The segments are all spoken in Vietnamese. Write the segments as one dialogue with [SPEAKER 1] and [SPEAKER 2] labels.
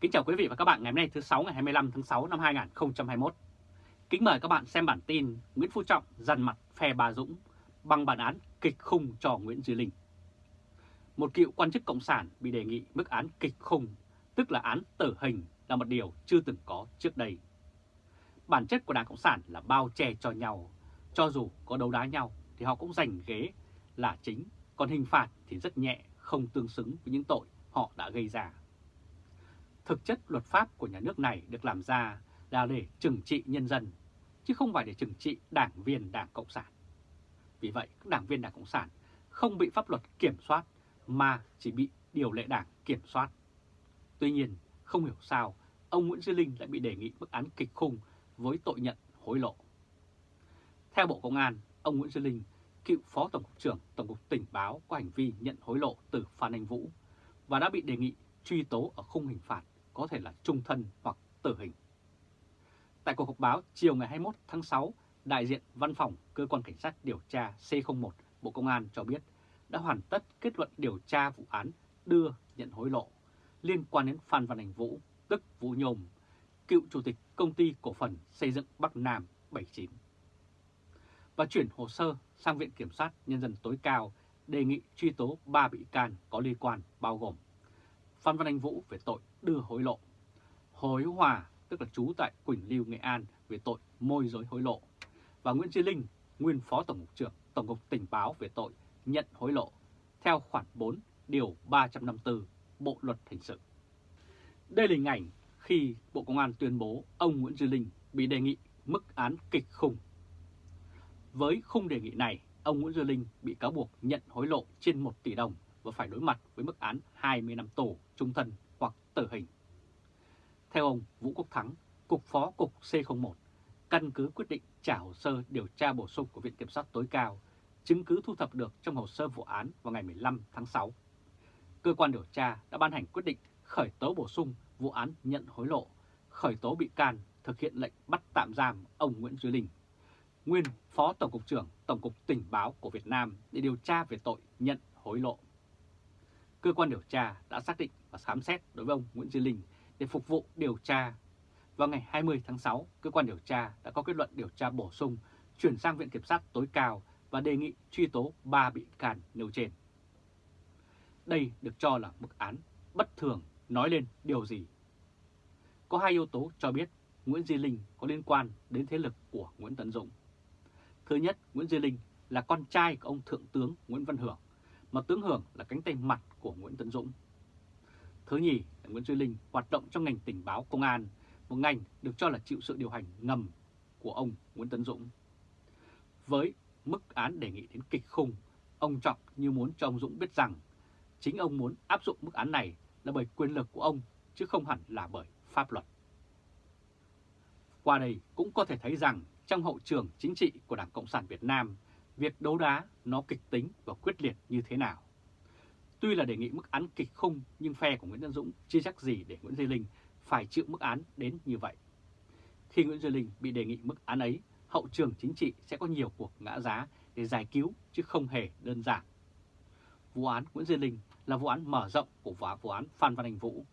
[SPEAKER 1] Kính chào quý vị và các bạn ngày hôm nay thứ 6 ngày 25 tháng 6 năm 2021. Kính mời các bạn xem bản tin Nguyễn Phú Trọng dằn mặt phe Bà Dũng bằng bản án kịch khung cho Nguyễn Duy Linh. Một cựu quan chức Cộng sản bị đề nghị mức án kịch khung, tức là án tử hình là một điều chưa từng có trước đây. Bản chất của Đảng Cộng sản là bao che cho nhau, cho dù có đấu đá nhau thì họ cũng giành ghế là chính, còn hình phạt thì rất nhẹ, không tương xứng với những tội họ đã gây ra. Thực chất luật pháp của nhà nước này được làm ra là để trừng trị nhân dân, chứ không phải để trừng trị đảng viên Đảng Cộng sản. Vì vậy, các đảng viên Đảng Cộng sản không bị pháp luật kiểm soát mà chỉ bị điều lệ đảng kiểm soát. Tuy nhiên, không hiểu sao ông Nguyễn Duy Linh lại bị đề nghị mức án kịch khung với tội nhận hối lộ. Theo Bộ Công an, ông Nguyễn Duy Linh, cựu Phó Tổng cục trưởng Tổng cục Tình báo có hành vi nhận hối lộ từ Phan Anh Vũ và đã bị đề nghị truy tố ở khung hình phạt có thể là trung thân hoặc tử hình. Tại cuộc họp báo chiều ngày 21 tháng 6, đại diện Văn phòng Cơ quan Cảnh sát điều tra C01 Bộ Công an cho biết đã hoàn tất kết luận điều tra vụ án đưa nhận hối lộ liên quan đến Phan Văn Anh Vũ, tức Vũ Nhôm, cựu chủ tịch công ty cổ phần xây dựng Bắc Nam 79. Và chuyển hồ sơ sang Viện Kiểm sát Nhân dân tối cao đề nghị truy tố 3 bị can có liên quan bao gồm Phan Văn Anh Vũ về tội đưa hối lộ, Hồ Hòa tức là trú tại Quỳnh Lưu, Nghệ An về tội môi giới hối lộ và Nguyễn Duy Linh, nguyên Phó Tổng cục trưởng Tổng cục Tình báo về tội nhận hối lộ theo khoản 4 điều 354 Bộ Luật Hình sự. Đây là hình ảnh khi Bộ Công an tuyên bố ông Nguyễn Duy Linh bị đề nghị mức án kịch khung. Với khung đề nghị này, ông Nguyễn Duy Linh bị cáo buộc nhận hối lộ trên 1 tỷ đồng và phải đối mặt với mức án 20 năm tù trung thân hoặc tử hình. Theo ông Vũ Quốc Thắng, Cục Phó Cục C01, căn cứ quyết định trả hồ sơ điều tra bổ sung của Viện Kiểm sát tối cao, chứng cứ thu thập được trong hồ sơ vụ án vào ngày 15 tháng 6. Cơ quan điều tra đã ban hành quyết định khởi tố bổ sung vụ án nhận hối lộ, khởi tố bị can thực hiện lệnh bắt tạm giam ông Nguyễn Duy Linh, nguyên Phó Tổng cục trưởng Tổng cục Tình báo của Việt Nam để điều tra về tội nhận hối lộ. Cơ quan điều tra đã xác định và khám xét đối với ông Nguyễn Duy Linh để phục vụ điều tra. Vào ngày 20 tháng 6, cơ quan điều tra đã có kết luận điều tra bổ sung chuyển sang Viện Kiểm sát tối cao và đề nghị truy tố 3 bị can nêu trên. Đây được cho là mức án bất thường nói lên điều gì? Có hai yếu tố cho biết Nguyễn Duy Linh có liên quan đến thế lực của Nguyễn Tấn Dũng. Thứ nhất, Nguyễn Duy Linh là con trai của ông Thượng tướng Nguyễn Văn Hưởng, mà tướng Hưởng là cánh tay mặt của Nguyễn Tấn Dũng. Thứ nhì là Nguyễn Duy Linh hoạt động trong ngành tình báo công an, một ngành được cho là chịu sự điều hành ngầm của ông Nguyễn Tấn Dũng. Với mức án đề nghị đến kịch khung, ông Trọng như muốn cho ông Dũng biết rằng chính ông muốn áp dụng mức án này là bởi quyền lực của ông chứ không hẳn là bởi pháp luật. Qua đây cũng có thể thấy rằng trong hậu trường chính trị của Đảng Cộng sản Việt Nam, việc đấu đá nó kịch tính và quyết liệt như thế nào. Tuy là đề nghị mức án kịch khung nhưng phe của Nguyễn Tân Dũng chưa chắc gì để Nguyễn Duy Linh phải chịu mức án đến như vậy. Khi Nguyễn Duy Linh bị đề nghị mức án ấy, hậu trường chính trị sẽ có nhiều cuộc ngã giá để giải cứu chứ không hề đơn giản. Vụ án Nguyễn Duy Linh là vụ án mở rộng của vụ án Phan Văn Anh Vũ.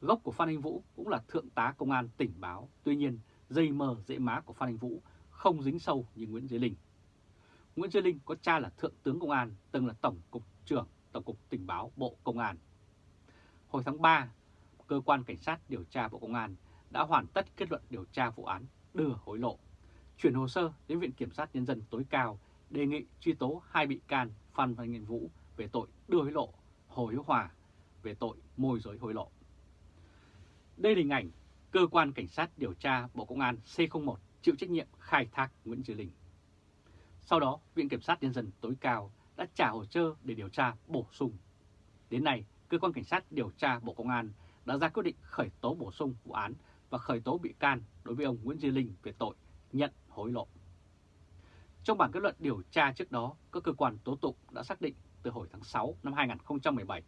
[SPEAKER 1] Gốc của Phan Anh Vũ cũng là thượng tá công an tỉnh báo, tuy nhiên dây mờ dễ má của Phan Anh Vũ không dính sâu như Nguyễn Duy Linh. Nguyễn Duy Linh có cha là thượng tướng công an, từng là tổng cục trưởng Tổng cục Tình báo Bộ Công an. Hồi tháng 3, Cơ quan Cảnh sát điều tra Bộ Công an đã hoàn tất kết luận điều tra vụ án đưa hối lộ, chuyển hồ sơ đến Viện Kiểm sát Nhân dân tối cao đề nghị truy tố hai bị can Phan Văn Nghiên Vũ về tội đưa hối lộ, Hồ Hiếu Hòa về tội môi giới hối lộ. Đây là hình ảnh Cơ quan Cảnh sát điều tra Bộ Công an C01 chịu trách nhiệm khai thác Nguyễn Duy Linh. Sau đó, Viện Kiểm sát Nhân dân tối cao đã trả hồ sơ để điều tra bổ sung. Đến nay, Cơ quan Cảnh sát điều tra Bộ Công an đã ra quyết định khởi tố bổ sung vụ án và khởi tố bị can đối với ông Nguyễn Duy Linh về tội nhận hối lộ. Trong bản kết luận điều tra trước đó, các cơ quan tố tụng đã xác định từ hồi tháng 6 năm 2017,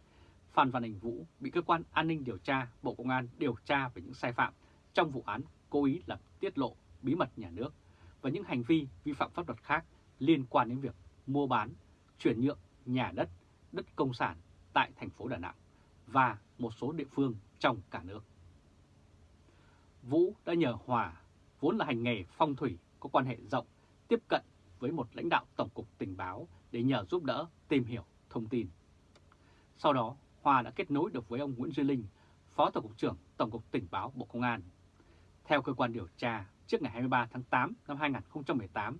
[SPEAKER 1] Phan Văn Đình Vũ bị Cơ quan An ninh Điều tra Bộ Công an điều tra về những sai phạm trong vụ án cố ý làm tiết lộ bí mật nhà nước và những hành vi vi phạm pháp luật khác liên quan đến việc mua bán, chuyển nhượng nhà đất, đất công sản tại thành phố Đà Nẵng và một số địa phương trong cả nước. Vũ đã nhờ Hòa, vốn là hành nghề phong thủy, có quan hệ rộng, tiếp cận với một lãnh đạo Tổng cục Tình báo để nhờ giúp đỡ tìm hiểu thông tin. Sau đó, Hòa đã kết nối được với ông Nguyễn Duy Linh, Phó Tổng cục trưởng Tổng cục Tình báo Bộ Công an. Theo cơ quan điều tra, trước ngày 23 tháng 8 năm 2018,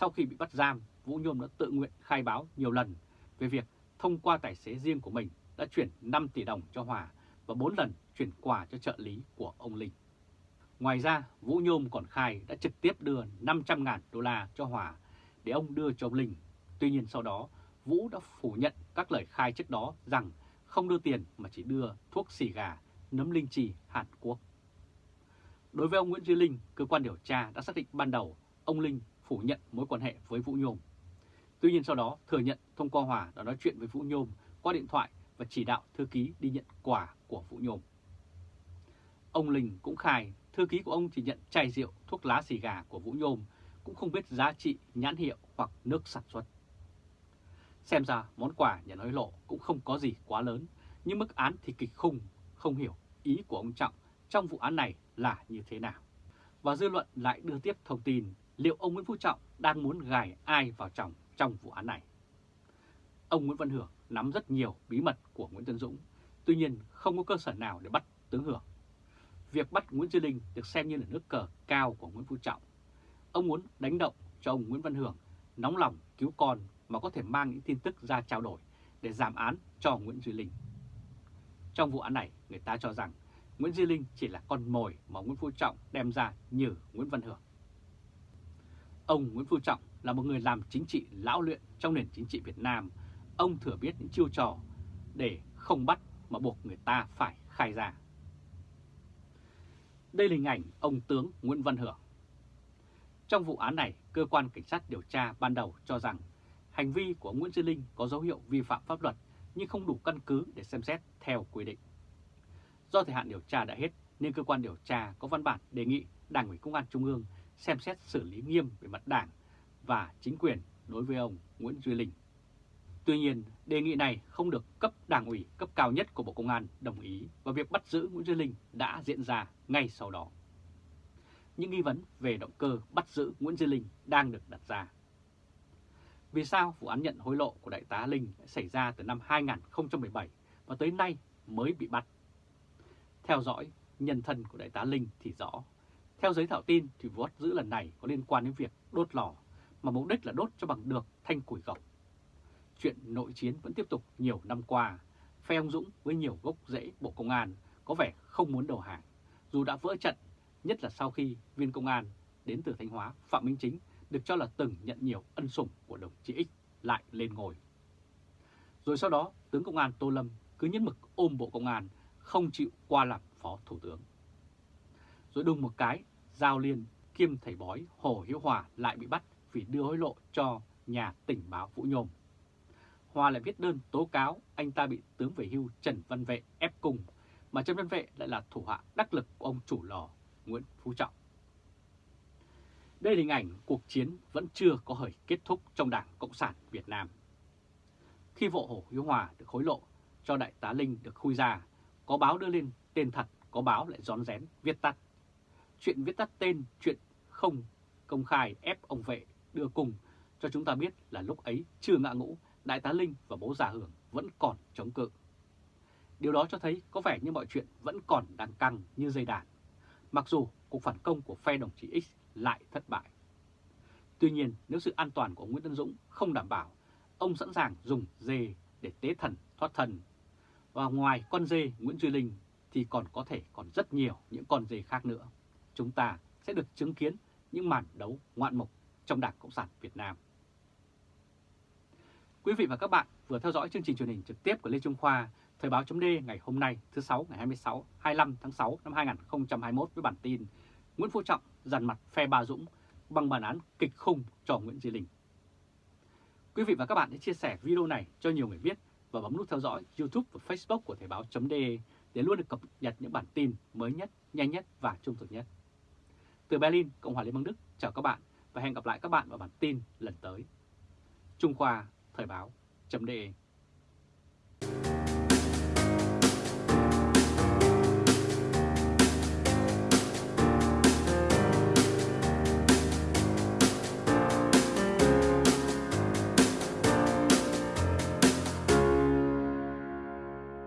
[SPEAKER 1] sau khi bị bắt giam, Vũ Nhôm đã tự nguyện khai báo nhiều lần về việc thông qua tài xế riêng của mình đã chuyển 5 tỷ đồng cho Hòa và 4 lần chuyển quà cho trợ lý của ông Linh. Ngoài ra, Vũ Nhôm còn khai đã trực tiếp đưa 500.000 đô la cho Hòa để ông đưa cho ông Linh. Tuy nhiên sau đó, Vũ đã phủ nhận các lời khai trước đó rằng không đưa tiền mà chỉ đưa thuốc xì gà, nấm linh trì Hàn Quốc. Đối với ông Nguyễn Duy Linh, cơ quan điều tra đã xác định ban đầu ông Linh phủ nhận mối quan hệ với Vũ Nhôm. Tuy nhiên sau đó thừa nhận thông qua Hòa đã nói chuyện với Vũ Nhôm qua điện thoại và chỉ đạo thư ký đi nhận quà của Vũ Nhôm. Ông Linh cũng khai thư ký của ông chỉ nhận chai rượu, thuốc lá xì gà của Vũ Nhôm, cũng không biết giá trị, nhãn hiệu hoặc nước sản xuất. Xem ra món quà nhận hối lộ cũng không có gì quá lớn, nhưng mức án thì kịch khung, không hiểu ý của ông Trọng trong vụ án này là như thế nào. Và dư luận lại đưa tiếp thông tin liệu ông Nguyễn Phú Trọng đang muốn gài ai vào chồng trong vụ án này. Ông Nguyễn Văn Hưởng nắm rất nhiều bí mật của Nguyễn Tân Dũng, tuy nhiên không có cơ sở nào để bắt tướng Hưởng. Việc bắt Nguyễn Duy Linh được xem như là nước cờ cao của Nguyễn Phú Trọng. Ông muốn đánh động cho ông Nguyễn Văn Hưởng nóng lòng cứu con mà có thể mang những tin tức ra trao đổi để giảm án cho Nguyễn Duy Linh. Trong vụ án này, người ta cho rằng Nguyễn Duy Linh chỉ là con mồi mà Nguyễn Phú Trọng đem ra như Nguyễn Văn Hưởng. Ông Nguyễn Phú Trọng là một người làm chính trị lão luyện trong nền chính trị Việt Nam. Ông thừa biết những chiêu trò để không bắt mà buộc người ta phải khai ra. Đây là hình ảnh ông tướng Nguyễn Văn Hưởng. Trong vụ án này, cơ quan cảnh sát điều tra ban đầu cho rằng hành vi của Nguyễn Duy Linh có dấu hiệu vi phạm pháp luật nhưng không đủ căn cứ để xem xét theo quy định. Do thời hạn điều tra đã hết nên cơ quan điều tra có văn bản đề nghị Đảng ủy Công an Trung ương xem xét xử lý nghiêm về mặt đảng và chính quyền đối với ông Nguyễn Duy Linh. Tuy nhiên, đề nghị này không được cấp đảng ủy cấp cao nhất của Bộ Công an đồng ý và việc bắt giữ Nguyễn Duy Linh đã diễn ra ngay sau đó. Những nghi vấn về động cơ bắt giữ Nguyễn Duy Linh đang được đặt ra. Vì sao vụ án nhận hối lộ của Đại tá Linh xảy ra từ năm 2017 và tới nay mới bị bắt? Theo dõi nhân thân của Đại tá Linh thì rõ. Theo giới thạo tin thì vụ bắt giữ lần này có liên quan đến việc đốt lò, mà mục đích là đốt cho bằng được thanh củi gọc. Chuyện nội chiến vẫn tiếp tục nhiều năm qua, phe ông Dũng với nhiều gốc rễ Bộ Công an có vẻ không muốn đầu hàng, dù đã vỡ trận, nhất là sau khi viên công an đến từ Thanh Hóa Phạm Minh Chính được cho là từng nhận nhiều ân sủng của đồng chí X lại lên ngồi. Rồi sau đó, tướng công an Tô Lâm cứ nhấn mực ôm Bộ Công an, không chịu qua làm Phó Thủ tướng. Rồi đùng một cái, Giao Liên kiêm thầy bói Hồ Hiếu Hòa lại bị bắt vì đưa hối lộ cho nhà tình báo Vũ Nhôm. Hòa lại viết đơn tố cáo anh ta bị tướng về hưu Trần Văn Vệ ép cùng mà Trần Văn Vệ lại là thủ hạ đắc lực của ông chủ lò Nguyễn Phú Trọng. Đây là hình ảnh cuộc chiến vẫn chưa có hời kết thúc trong Đảng Cộng sản Việt Nam. Khi vụ Hồ Hiếu Hòa được hối lộ cho Đại tá Linh được khui ra, có báo đưa lên tên thật, có báo lại rón rén viết tắt. Chuyện viết tắt tên, chuyện không công khai ép ông Vệ đưa cùng cho chúng ta biết là lúc ấy chưa ngã ngũ, Đại tá Linh và bố già Hưởng vẫn còn chống cự. Điều đó cho thấy có vẻ như mọi chuyện vẫn còn đang căng như dây đàn, mặc dù cuộc phản công của phe đồng chí X lại thất bại. Tuy nhiên, nếu sự an toàn của Nguyễn Tân Dũng không đảm bảo, ông sẵn sàng dùng dê để tế thần thoát thần. Và ngoài con dê Nguyễn Duy Linh thì còn có thể còn rất nhiều những con dê khác nữa. Chúng ta sẽ được chứng kiến những màn đấu ngoạn mục trong Đảng Cộng sản Việt Nam. Quý vị và các bạn vừa theo dõi chương trình truyền hình trực tiếp của Lê Trung Khoa, Thời báo chấm ngày hôm nay thứ 6 ngày 26, 25 tháng 6 năm 2021 với bản tin Nguyễn Phú Trọng dằn mặt phe Bà Dũng bằng bản án kịch khung cho Nguyễn Duy Linh. Quý vị và các bạn hãy chia sẻ video này cho nhiều người biết và bấm nút theo dõi YouTube và Facebook của Thời báo.de để luôn được cập nhật những bản tin mới nhất, nhanh nhất và trung thực nhất. Từ Berlin, Cộng hòa Liên bang Đức, chào các bạn và hẹn gặp lại các bạn vào bản tin lần tới. Trung Khoa Thời báo.de